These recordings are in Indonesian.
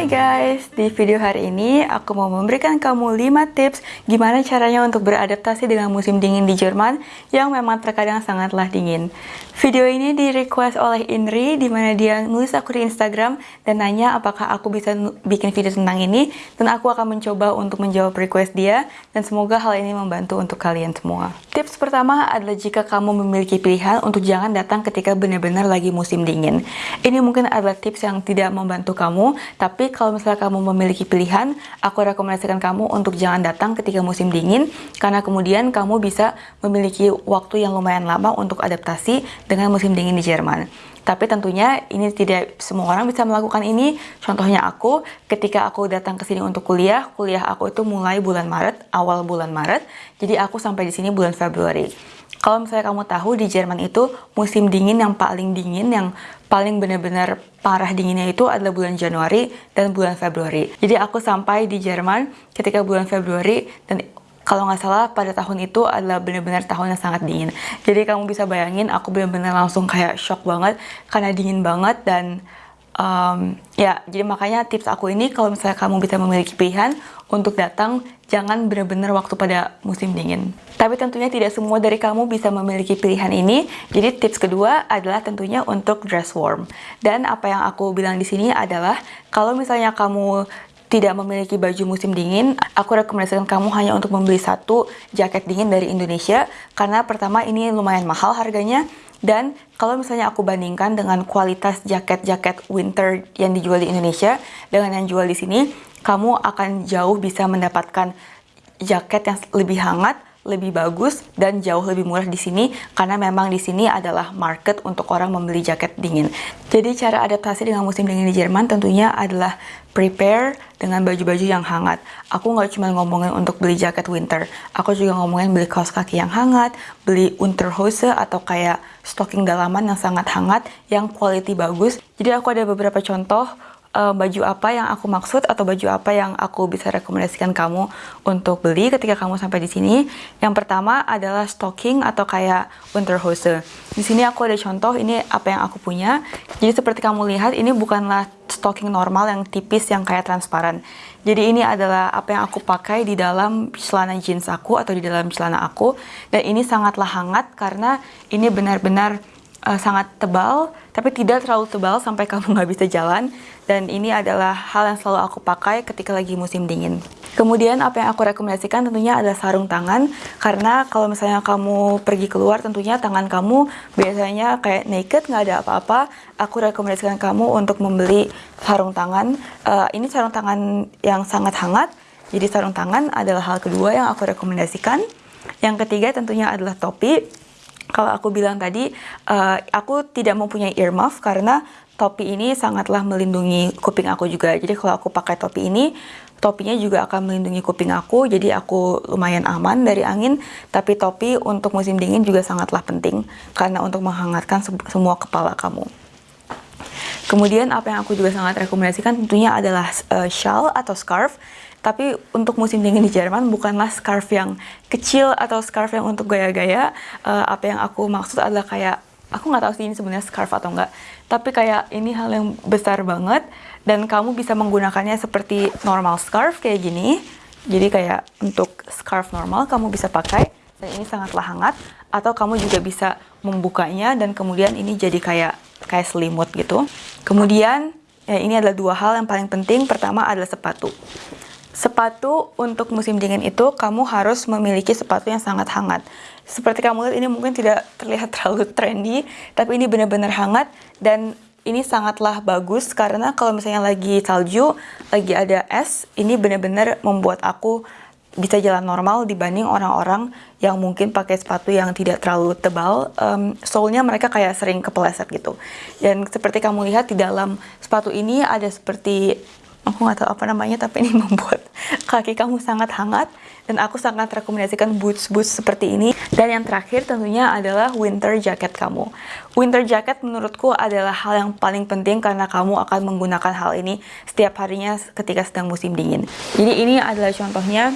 Hai guys, di video hari ini aku mau memberikan kamu 5 tips gimana caranya untuk beradaptasi dengan musim dingin di Jerman yang memang terkadang sangatlah dingin. Video ini di request oleh Inri di mana dia nulis aku di Instagram dan nanya apakah aku bisa bikin video tentang ini dan aku akan mencoba untuk menjawab request dia dan semoga hal ini membantu untuk kalian semua. Tips pertama adalah jika kamu memiliki pilihan untuk jangan datang ketika benar-benar lagi musim dingin. Ini mungkin adalah tips yang tidak membantu kamu, tapi kalau misalnya kamu memiliki pilihan, aku rekomendasikan kamu untuk jangan datang ketika musim dingin, karena kemudian kamu bisa memiliki waktu yang lumayan lama untuk adaptasi dengan musim dingin di Jerman. Tapi tentunya ini tidak semua orang bisa melakukan ini. Contohnya aku, ketika aku datang ke sini untuk kuliah, kuliah aku itu mulai bulan Maret, awal bulan Maret. Jadi aku sampai di sini bulan Februari. Kalau misalnya kamu tahu di Jerman itu musim dingin yang paling dingin, yang paling benar-benar parah dinginnya itu adalah bulan Januari dan bulan Februari. Jadi aku sampai di Jerman ketika bulan Februari dan kalau nggak salah pada tahun itu adalah benar-benar tahun yang sangat dingin. Jadi kamu bisa bayangin aku benar-benar langsung kayak shock banget karena dingin banget dan um, ya jadi makanya tips aku ini kalau misalnya kamu bisa memiliki pilihan untuk datang jangan benar-benar waktu pada musim dingin. Tapi tentunya tidak semua dari kamu bisa memiliki pilihan ini. Jadi tips kedua adalah tentunya untuk dress warm. Dan apa yang aku bilang di sini adalah kalau misalnya kamu tidak memiliki baju musim dingin, aku rekomendasikan kamu hanya untuk membeli satu jaket dingin dari Indonesia karena pertama ini lumayan mahal harganya dan kalau misalnya aku bandingkan dengan kualitas jaket-jaket winter yang dijual di Indonesia dengan yang jual di sini, kamu akan jauh bisa mendapatkan jaket yang lebih hangat lebih bagus dan jauh lebih murah di sini karena memang di sini adalah market untuk orang membeli jaket dingin. Jadi cara adaptasi dengan musim dingin di Jerman tentunya adalah prepare dengan baju-baju yang hangat. Aku nggak cuma ngomongin untuk beli jaket winter, aku juga ngomongin beli kaos kaki yang hangat, beli unterhose atau kayak stocking dalaman yang sangat hangat, yang quality bagus. Jadi aku ada beberapa contoh uh, baju apa yang aku maksud atau baju apa yang aku bisa rekomendasikan kamu untuk beli ketika kamu sampai di sini. Yang pertama adalah stocking atau kayak unterhose. Di sini aku ada contoh ini apa yang aku punya. Jadi seperti kamu lihat ini bukanlah stocking normal yang tipis yang kayak transparan. Jadi ini adalah apa yang aku pakai di dalam celana jeans aku atau di dalam celana aku dan ini sangatlah hangat karena ini benar-benar uh, sangat tebal, tapi tidak terlalu tebal sampai kamu nggak bisa jalan. Dan ini adalah hal yang selalu aku pakai ketika lagi musim dingin. Kemudian apa yang aku rekomendasikan tentunya adalah sarung tangan, karena kalau misalnya kamu pergi keluar tentunya tangan kamu biasanya kayak naked, nggak ada apa-apa. Aku rekomendasikan kamu untuk membeli sarung tangan. Uh, ini sarung tangan yang sangat hangat, jadi sarung tangan adalah hal kedua yang aku rekomendasikan. Yang ketiga tentunya adalah topi kalau aku bilang tadi, uh, aku tidak mempunyai earmuff karena topi ini sangatlah melindungi kuping aku juga. Jadi kalau aku pakai topi ini, topinya juga akan melindungi kuping aku, jadi aku lumayan aman dari angin. Tapi topi untuk musim dingin juga sangatlah penting karena untuk menghangatkan semua kepala kamu. Kemudian apa yang aku juga sangat rekomendasikan tentunya adalah uh, shawl atau scarf tapi untuk musim dingin di Jerman bukanlah scarf yang kecil atau scarf yang untuk gaya-gaya. Uh, apa yang aku maksud adalah kayak aku nggak tahu sih ini sebenarnya scarf atau enggak. Tapi kayak ini hal yang besar banget dan kamu bisa menggunakannya seperti normal scarf kayak gini. Jadi kayak untuk scarf normal kamu bisa pakai dan ini sangatlah hangat atau kamu juga bisa membukanya dan kemudian ini jadi kayak kayak selimut gitu. Kemudian ya ini adalah dua hal yang paling penting. Pertama adalah sepatu. Sepatu untuk musim dingin itu kamu harus memiliki sepatu yang sangat hangat. Seperti kamu lihat ini mungkin tidak terlihat terlalu trendy, tapi ini benar-benar hangat dan ini sangatlah bagus karena kalau misalnya lagi salju, lagi ada es, ini benar-benar membuat aku bisa jalan normal dibanding orang-orang yang mungkin pakai sepatu yang tidak terlalu tebal. Um, soalnya mereka kayak sering kepeleset gitu. Dan seperti kamu lihat di dalam sepatu ini ada seperti aku nggak tahu apa namanya tapi ini membuat kaki kamu sangat hangat dan aku sangat rekomendasikan boots-boots seperti ini. Dan yang terakhir tentunya adalah winter jacket kamu. Winter jacket menurutku adalah hal yang paling penting karena kamu akan menggunakan hal ini setiap harinya ketika sedang musim dingin. Jadi ini adalah contohnya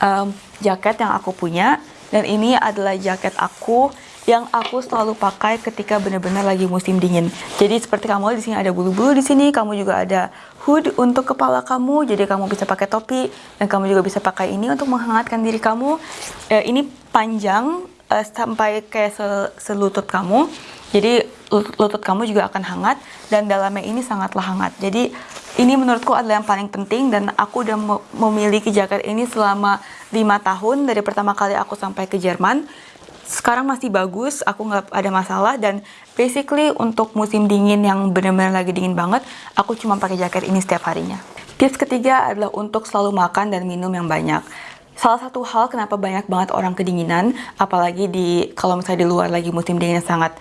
um, jaket yang aku punya dan ini adalah jaket aku yang aku selalu pakai ketika benar-benar lagi musim dingin. Jadi seperti kamu di sini ada bulu-bulu di sini, kamu juga ada hood untuk kepala kamu, jadi kamu bisa pakai topi dan kamu juga bisa pakai ini untuk menghangatkan diri kamu. Uh, ini panjang uh, sampai kayak sel selutut kamu, jadi lutut kamu juga akan hangat dan dalamnya ini sangatlah hangat. Jadi ini menurutku adalah yang paling penting dan aku udah memiliki jaket ini selama lima tahun dari pertama kali aku sampai ke Jerman sekarang masih bagus, aku nggak ada masalah dan basically untuk musim dingin yang benar-benar lagi dingin banget, aku cuma pakai jaket ini setiap harinya. Tips ketiga adalah untuk selalu makan dan minum yang banyak. Salah satu hal kenapa banyak banget orang kedinginan, apalagi di kalau misalnya di luar lagi musim dingin yang sangat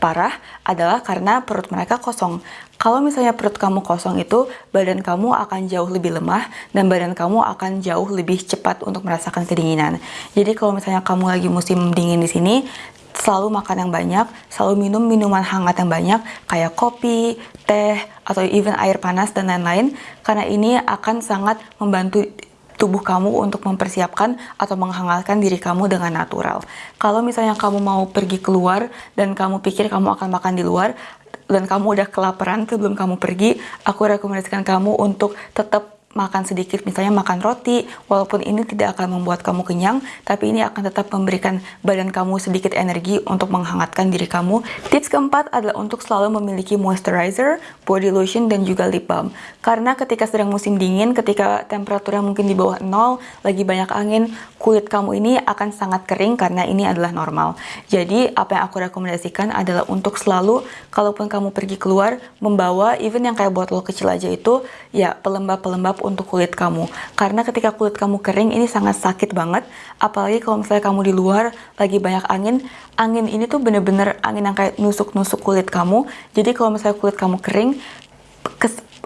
parah adalah karena perut mereka kosong. Kalau misalnya perut kamu kosong itu, badan kamu akan jauh lebih lemah dan badan kamu akan jauh lebih cepat untuk merasakan kedinginan. Jadi kalau misalnya kamu lagi musim dingin di sini, selalu makan yang banyak, selalu minum minuman hangat yang banyak, kayak kopi, teh, atau even air panas dan lain-lain, karena ini akan sangat membantu tubuh kamu untuk mempersiapkan atau menghangatkan diri kamu dengan natural. Kalau misalnya kamu mau pergi keluar dan kamu pikir kamu akan makan di luar dan kamu udah kelaparan sebelum kamu pergi, aku rekomendasikan kamu untuk tetap makan sedikit, misalnya makan roti, walaupun ini tidak akan membuat kamu kenyang, tapi ini akan tetap memberikan badan kamu sedikit energi untuk menghangatkan diri kamu. Tips keempat adalah untuk selalu memiliki moisturizer, body lotion, dan juga lip balm. Karena ketika sedang musim dingin, ketika temperaturnya mungkin di bawah nol, lagi banyak angin, kulit kamu ini akan sangat kering karena ini adalah normal. Jadi, apa yang aku rekomendasikan adalah untuk selalu, kalaupun kamu pergi keluar, membawa, even yang kayak botol kecil aja itu, ya pelembab-pelembab untuk kulit kamu. Karena ketika kulit kamu kering ini sangat sakit banget, apalagi kalau misalnya kamu di luar lagi banyak angin, angin ini tuh bener-bener angin yang kayak nusuk-nusuk kulit kamu. Jadi kalau misalnya kulit kamu kering,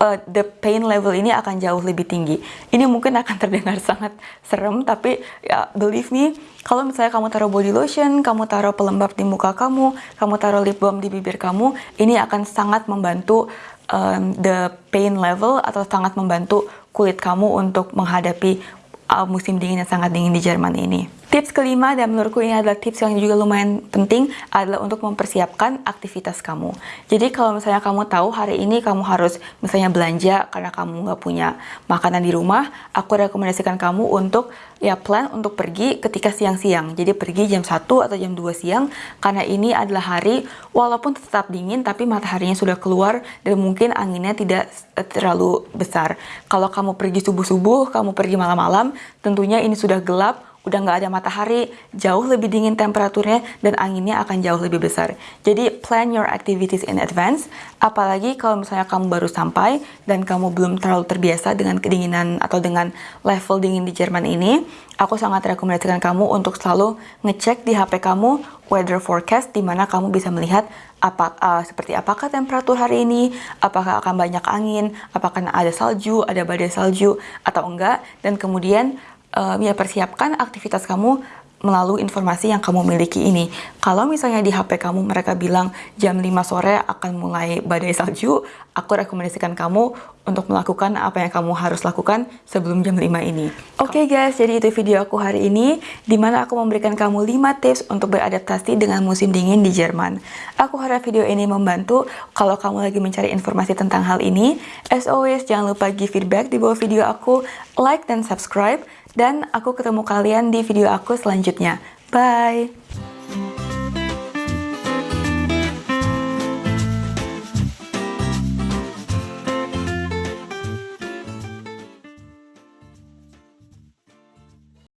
uh, the pain level ini akan jauh lebih tinggi. Ini mungkin akan terdengar sangat serem, tapi ya believe me, kalau misalnya kamu taruh body lotion, kamu taruh pelembab di muka kamu, kamu taruh lip balm di bibir kamu, ini akan sangat membantu um, the pain level atau sangat membantu kulit kamu untuk menghadapi uh, musim dingin yang sangat dingin di Jerman ini. Tips kelima dan menurutku ini adalah tips yang juga lumayan penting adalah untuk mempersiapkan aktivitas kamu. Jadi kalau misalnya kamu tahu hari ini kamu harus misalnya belanja karena kamu nggak punya makanan di rumah, aku rekomendasikan kamu untuk ya plan untuk pergi ketika siang-siang. Jadi pergi jam 1 atau jam 2 siang karena ini adalah hari walaupun tetap dingin tapi mataharinya sudah keluar dan mungkin anginnya tidak terlalu besar. Kalau kamu pergi subuh-subuh, kamu pergi malam-malam, tentunya ini sudah gelap udah nggak ada matahari, jauh lebih dingin temperaturnya, dan anginnya akan jauh lebih besar. Jadi plan your activities in advance, apalagi kalau misalnya kamu baru sampai dan kamu belum terlalu terbiasa dengan kedinginan atau dengan level dingin di Jerman ini, aku sangat rekomendasikan kamu untuk selalu ngecek di HP kamu weather forecast di mana kamu bisa melihat apa uh, seperti apakah temperatur hari ini, apakah akan banyak angin, apakah ada salju, ada badai salju atau enggak, dan kemudian uh, ya persiapkan aktivitas kamu melalui informasi yang kamu miliki ini. Kalau misalnya di HP kamu mereka bilang jam 5 sore akan mulai badai salju, aku rekomendasikan kamu untuk melakukan apa yang kamu harus lakukan sebelum jam 5 ini. Oke okay guys, jadi itu video aku hari ini, di mana aku memberikan kamu 5 tips untuk beradaptasi dengan musim dingin di Jerman. Aku harap video ini membantu kalau kamu lagi mencari informasi tentang hal ini. As always, jangan lupa give feedback di bawah video aku, like dan subscribe, dan aku ketemu kalian di video aku selanjutnya. Bye!